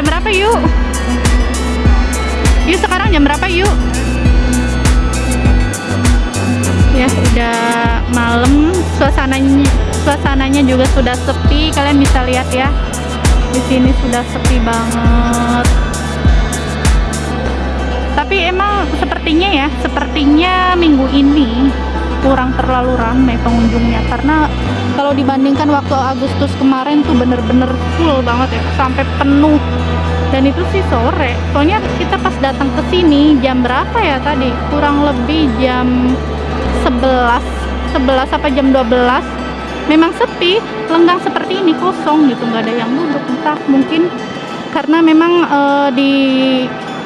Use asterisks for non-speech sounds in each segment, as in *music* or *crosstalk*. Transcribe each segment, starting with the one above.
Jam berapa yuk? Yuk sekarang jam berapa yuk? Ya sudah malam, suasananya suasananya juga sudah sepi. Kalian bisa lihat ya. Di sini sudah sepi banget. Tapi emang sepertinya ya, sepertinya minggu ini kurang terlalu ramai pengunjungnya karena kalau dibandingkan waktu Agustus kemarin tuh bener-bener full banget ya sampai penuh dan itu sih sore. Soalnya kita pas datang ke sini jam berapa ya tadi? Kurang lebih jam 11 11 apa jam 12 memang sepi lenggang seperti ini kosong gitu. Nggak ada yang duduk. Entah mungkin karena memang uh, di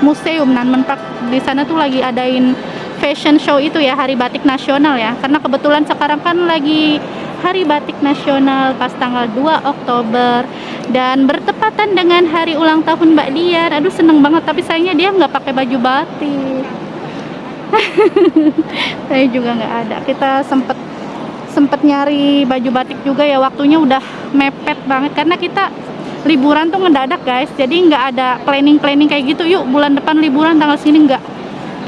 museum Nanmen Park di sana tuh lagi adain fashion show itu ya Hari Batik Nasional ya. Karena kebetulan sekarang kan lagi Hari Batik Nasional pas tanggal 2 Oktober. Dan bertepatan dengan hari ulang tahun Mbak Dian. Aduh seneng banget. Tapi sayangnya dia nggak pakai baju batik. *laughs* Saya juga nggak ada. Kita sempet sempet nyari baju batik juga ya. Waktunya udah mepet banget. Karena kita liburan tuh ngedadak guys. Jadi nggak ada planning-planning kayak gitu. Yuk bulan depan liburan tanggal sini nggak.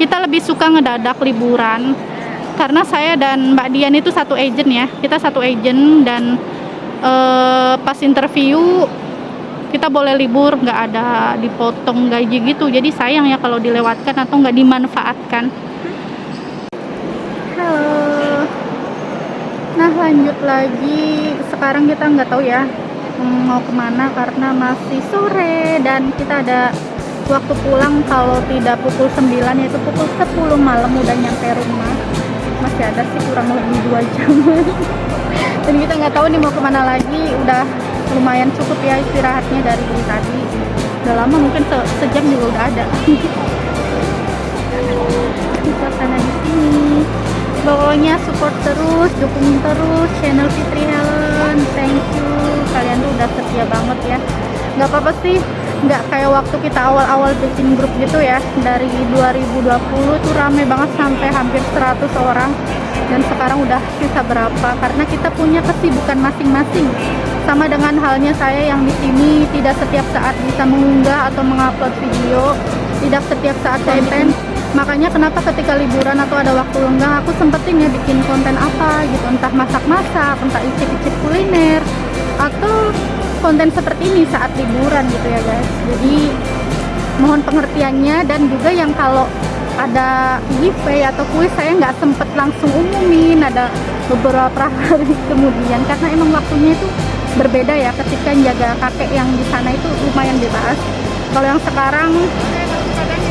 Kita lebih suka ngedadak liburan karena saya dan Mbak Dian itu satu agent ya. Kita satu agent dan uh, pas interview kita boleh libur nggak ada dipotong gaji gitu. Jadi sayang ya kalau dilewatkan atau nggak dimanfaatkan. Halo. Nah lanjut lagi. Sekarang kita nggak tahu ya mau ke mana karena masih sore dan kita ada waktu pulang kalau tidak pukul 9 yaitu pukul 10 malam udah nyampe rumah masih ada sih kurang lebih dua jam. *laughs* Dan kita nggak tahu nih mau ke mana lagi. Udah lumayan cukup ya istirahatnya dari tadi. Udah lama mungkin se sejam juga udah ada. Suasana di sini. Pokoknya support terus dukung terus channel Fitri Helen. Thank you. Kalian tuh udah setia banget ya. Nggak apa-apa sih nggak kayak waktu kita awal-awal bikin grup gitu ya. Dari 2020 tuh rame banget sampai hampir 100 orang. Dan sekarang udah sisa berapa? Karena kita punya kesibukan masing-masing. Sama dengan halnya saya yang di sini tidak setiap saat bisa mengunggah atau mengupload video. Tidak setiap saat konten. makanya kenapa ketika liburan atau ada waktu lenggang aku sempetin ya bikin konten apa gitu. Entah masak-masak entah icip-icip kuliner atau konten seperti ini saat liburan gitu ya guys. Jadi mohon pengertiannya. Dan juga yang kalau ada giveaway atau kuis saya nggak sempet langsung umumin. Ada beberapa *laughs* hari kemudian. Karena emang waktunya itu berbeda ya. Ketika jaga kakek yang di sana itu lumayan bebas. Kalau yang sekarang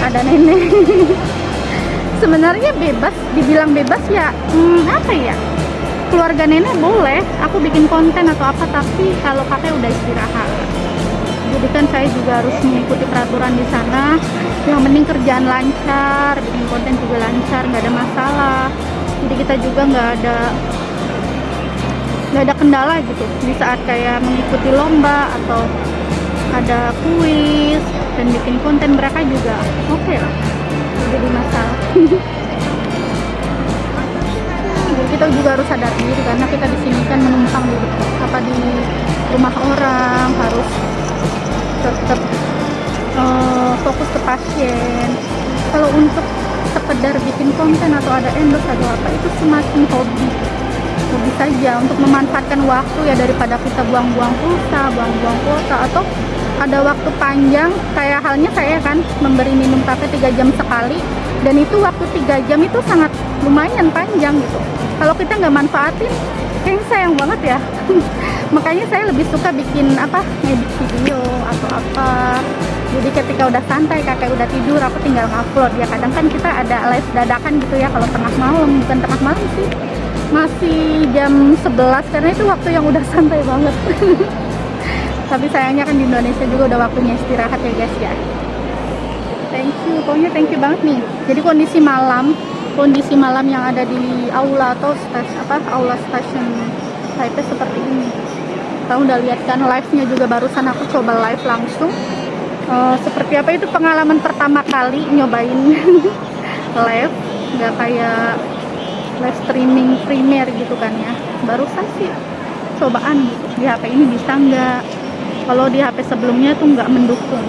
ada nenek. *laughs* Sebenarnya bebas dibilang bebas ya hmm, apa ya keluarga nenek boleh aku bikin konten atau apa tapi kalau kakek udah istirahat. Jadi kan saya juga harus mengikuti peraturan di sana. Yang penting kerjaan lancar bikin konten juga lancar nggak ada masalah. Jadi kita juga nggak ada nggak ada kendala gitu. Di saat kayak mengikuti lomba atau ada kuis dan bikin konten mereka juga oke okay lah. Jadi masalah *laughs* kita juga harus sadar diri karena kita di sini kan menumpang di apa di rumah orang harus tetap uh, fokus ke pasien. Kalau untuk sekedar bikin konten atau ada endorse atau apa itu semakin hobi. Hobi saja untuk memanfaatkan waktu ya daripada kita buang-buang pulsa buang-buang kuota atau ada waktu panjang kayak halnya saya kan memberi minum kafe 3 jam sekali dan itu waktu 3 jam itu sangat lumayan panjang gitu. Kalau kita nggak manfaatin kayaknya sayang banget ya. *laughs* Makanya saya lebih suka bikin apa ngedit video atau apa. Jadi ketika udah santai kakek udah tidur aku tinggal ngupload ya kadang kan kita ada live dadakan gitu ya kalau tengah malam. Bukan tengah malam sih masih jam 11 karena itu waktu yang udah *laughs* santai banget. *laughs* Tapi sayangnya kan di Indonesia juga udah waktunya istirahat ya guys ya. Thank you. Pokoknya thank you banget nih. Jadi kondisi malam kondisi malam yang ada di aula atau stasiun apa aula stasiun Taipei seperti ini. Kamu udah lihat kan live nya juga barusan aku coba live langsung. Uh, seperti apa? Itu pengalaman pertama kali nyobain *laughs* live. Nggak kayak live streaming primer gitu kan ya. Barusan sih cobaan gitu. Di HP ini bisa nggak? Kalau di HP sebelumnya tuh nggak mendukung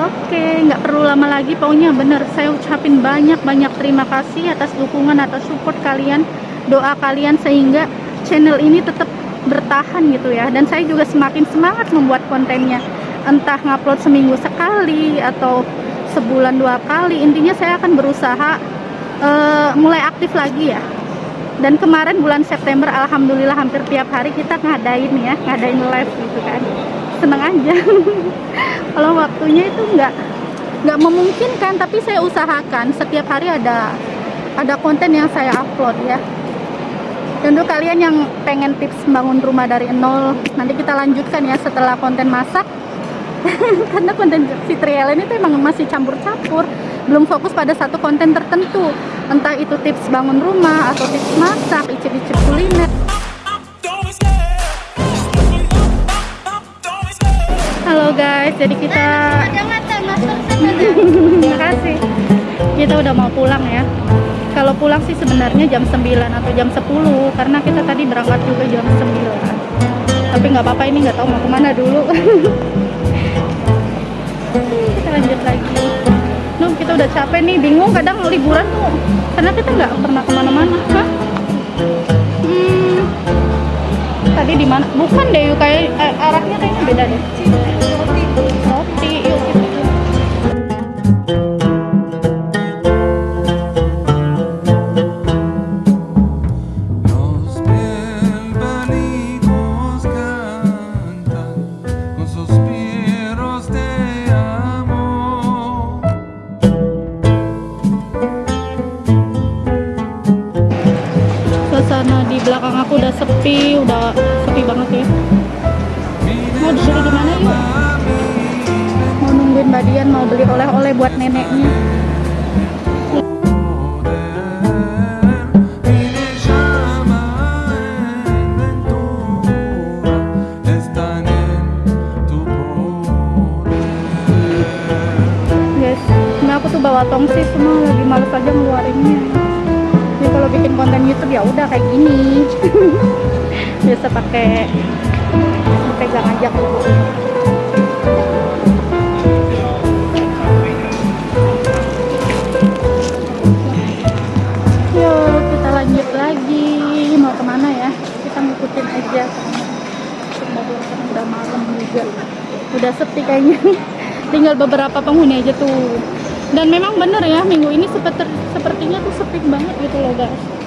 Oke, nggak perlu lama lagi. Pokoknya bener, saya ucapin banyak-banyak terima kasih atas dukungan, atas support kalian, doa kalian sehingga channel ini tetap bertahan gitu ya. Dan saya juga semakin semangat membuat kontennya. Entah ngupload seminggu sekali atau sebulan dua kali. Intinya saya akan berusaha uh, mulai aktif lagi ya. Dan kemarin bulan September, alhamdulillah hampir tiap hari kita ngadain ya, ngadain live gitu kan seneng aja *laughs* kalau waktunya itu nggak nggak memungkinkan tapi saya usahakan. Setiap hari ada ada konten yang saya upload ya. Dan untuk kalian yang pengen tips bangun rumah dari nol nanti kita lanjutkan ya setelah konten masak. *laughs* Karena konten Citriel ini tuh emang masih campur-campur. Belum fokus pada satu konten tertentu. Entah itu tips bangun rumah atau tips masak, icip-icip kuliner Halo guys, jadi kita Terima kasih. Kita udah mau pulang ya. Kalau pulang sih sebenarnya jam 9 atau jam 10 Karena kita tadi berangkat juga jam 9 Tapi nggak apa-apa ini nggak tahu mau ke mana dulu. *laughs* Kita lanjut lagi. Nuh, kita udah capek nih, bingung kadang liburan tuh. Karena kita nggak pernah ke mana-mana tadi di mana? Bukan deh, kayak eh, arahnya kayaknya beda deh. Roti, mana yuk? Mau nungguin Mbak Dian, mau beli oleh-oleh buat neneknya. Guys, ini aku tuh bawa semua lagi males aja ngeluarinnya. Jadi kalau bikin konten YouTube ya udah kayak gini. *laughs* Biasa pakai pegang aja Udah sepi kayaknya. *laughs* Tinggal beberapa penghuni aja tuh. Dan memang bener ya minggu ini seperti sepertinya tuh sepi banget gitu loh guys.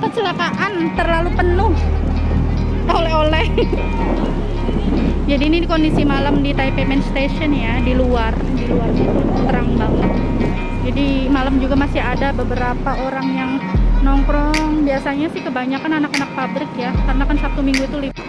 Kecelakaan, terlalu penuh. Oleh-oleh. *laughs* Jadi ini kondisi malam di Taipei Main Station ya, di luar, di itu terang banget. Jadi malam juga masih ada beberapa orang yang nongkrong. Biasanya sih kebanyakan anak-anak pabrik ya, karena kan Sabtu Minggu itu libur.